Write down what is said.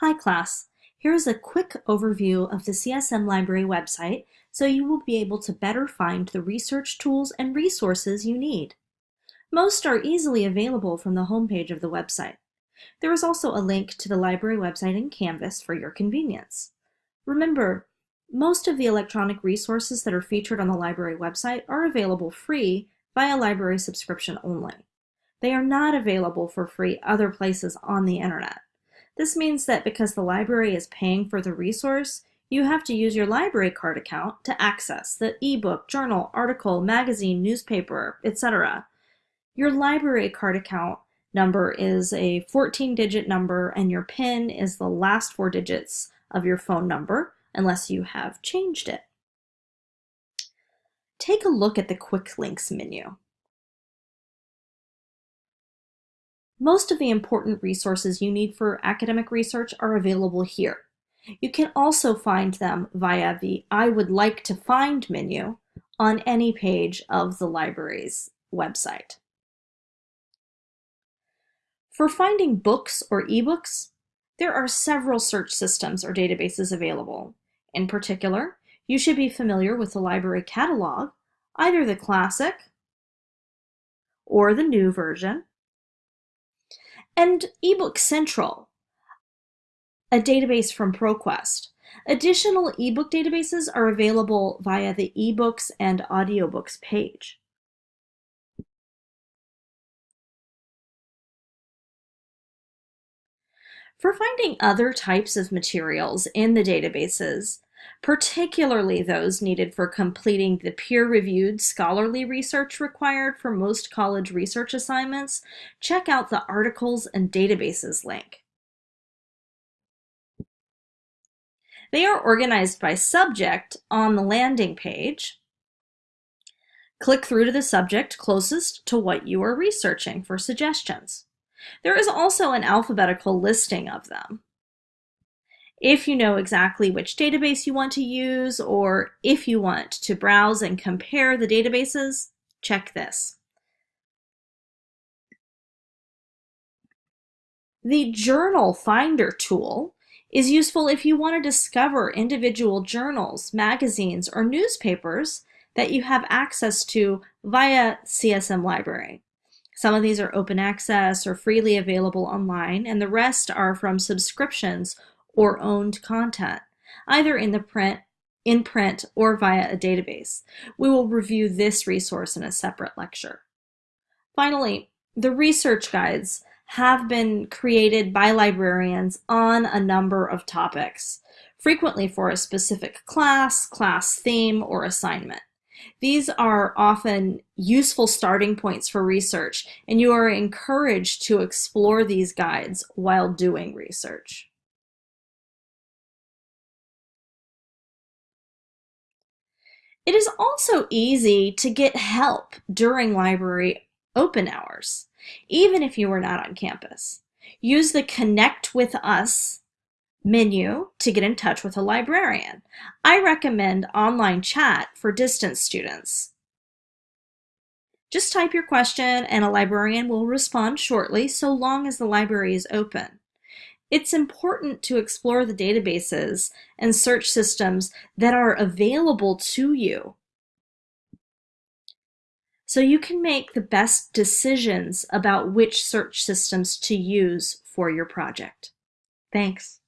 Hi class, here's a quick overview of the CSM Library website so you will be able to better find the research tools and resources you need. Most are easily available from the homepage of the website. There is also a link to the library website in Canvas for your convenience. Remember, most of the electronic resources that are featured on the library website are available free via library subscription only. They are not available for free other places on the internet. This means that because the library is paying for the resource, you have to use your library card account to access the ebook, journal, article, magazine, newspaper, etc. Your library card account number is a 14-digit number and your PIN is the last four digits of your phone number unless you have changed it. Take a look at the Quick Links menu. Most of the important resources you need for academic research are available here. You can also find them via the I would like to find menu on any page of the library's website. For finding books or ebooks, there are several search systems or databases available. In particular, you should be familiar with the library catalog, either the classic or the new version, and eBook Central, a database from ProQuest. Additional ebook databases are available via the eBooks and audiobooks page. For finding other types of materials in the databases, particularly those needed for completing the peer-reviewed scholarly research required for most college research assignments, check out the Articles and Databases link. They are organized by subject on the landing page. Click through to the subject closest to what you are researching for suggestions. There is also an alphabetical listing of them. If you know exactly which database you want to use, or if you want to browse and compare the databases, check this. The Journal Finder tool is useful if you want to discover individual journals, magazines, or newspapers that you have access to via CSM Library. Some of these are open access or freely available online, and the rest are from subscriptions or owned content, either in the print, in print, or via a database. We will review this resource in a separate lecture. Finally, the research guides have been created by librarians on a number of topics, frequently for a specific class, class theme, or assignment. These are often useful starting points for research, and you are encouraged to explore these guides while doing research. It is also easy to get help during library open hours, even if you are not on campus. Use the Connect with Us menu to get in touch with a librarian. I recommend online chat for distance students. Just type your question and a librarian will respond shortly so long as the library is open. It's important to explore the databases and search systems that are available to you so you can make the best decisions about which search systems to use for your project. Thanks.